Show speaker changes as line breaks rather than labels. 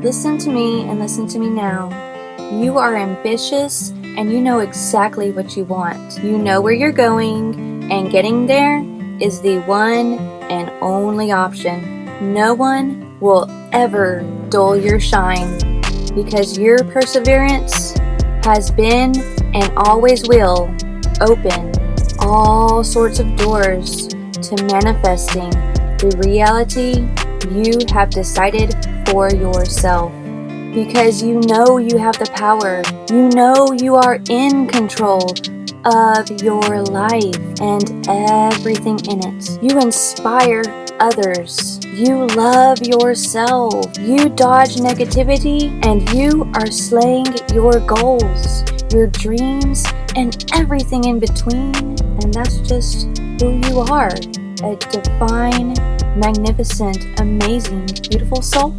Listen to me and listen to me now. You are ambitious and you know exactly what you want. You know where you're going, and getting there is the one and only option. No one will ever dull your shine because your perseverance has been and always will open all sorts of doors to manifesting the reality you have decided for yourself. Because you know you have the power, you know you are in control of your life and everything in it. You inspire others. You love yourself. You dodge negativity and you are slaying your goals, your dreams, and everything in between. And that's just who you are a divine, magnificent, amazing, beautiful soul.